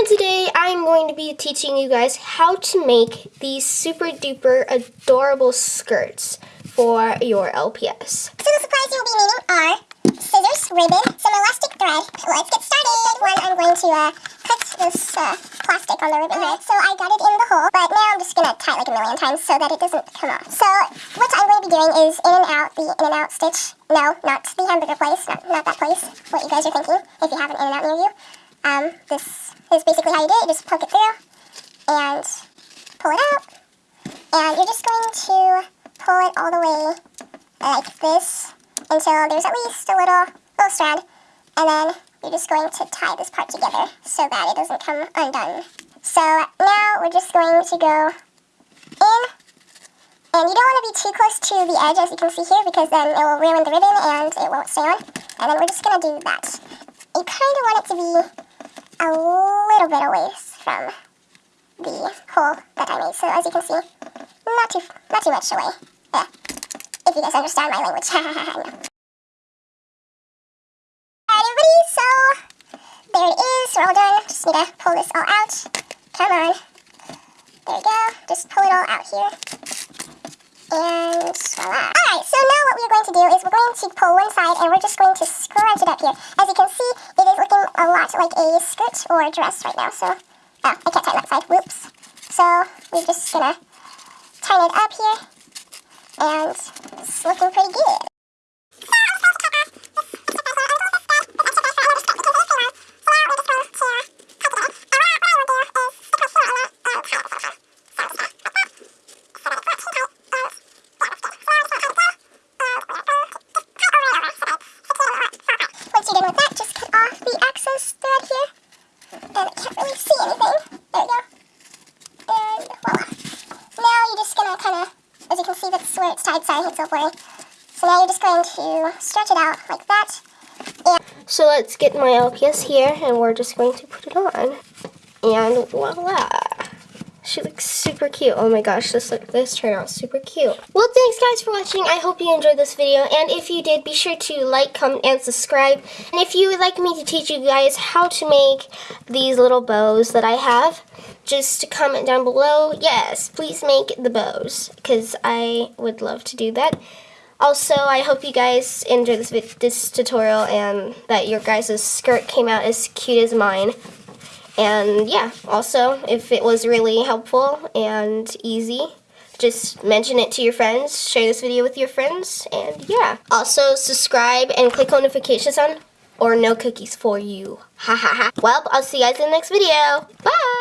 And today I'm going to be teaching you guys how to make these super duper adorable skirts for your LPS. So the supplies you'll be needing are scissors, ribbon, some elastic thread. Let's get started. One, I'm going to uh, cut this uh, plastic on the ribbon here. So I got it in the hole, but now I'm just going to tie it like a million times so that it doesn't come off. So what I'm going to be doing is in and out, the in and out stitch. No, not the hamburger place, not, not that place, what you guys are thinking, if you have an in and out near you. Um, this it. Just poke it through and pull it out. And you're just going to pull it all the way like this until there's at least a little, little strand. And then you're just going to tie this part together so that it doesn't come undone. So now we're just going to go in. And you don't want to be too close to the edge as you can see here because then it will ruin the ribbon and it won't stay on. And then we're just going to do that. You kind of want it to be a little bit away from the hole that I made. So as you can see, not too, not too much away. Yeah. If you guys understand my language. Alright everybody, so there it is, we're all done. Just need to pull this all out. Come on. There we go. Just pull it all out here. And voila. Alright, so now what we're going to do is we're going to pull one side and we're just going to scrunch it up here. As you can see, it is looking a lot like a skirt or a dress right now, so... Oh, I can't tie that side, whoops. So, we're just gonna tighten it up here, and it's looking pretty good. Where it's so. So now you're just going to stretch it out like that. And so let's get my LPS here and we're just going to put it on. And voila! She looks super cute. Oh my gosh, this look this turned out super cute. Well, thanks guys for watching. I hope you enjoyed this video. And if you did, be sure to like, comment, and subscribe. And if you would like me to teach you guys how to make these little bows that I have, just comment down below. Yes, please make the bows because I would love to do that. Also, I hope you guys enjoyed this, this tutorial and that your guys' skirt came out as cute as mine. And yeah, also, if it was really helpful and easy, just mention it to your friends, share this video with your friends, and yeah. Also, subscribe and click on notifications on or no cookies for you. Ha ha ha. Well, I'll see you guys in the next video. Bye!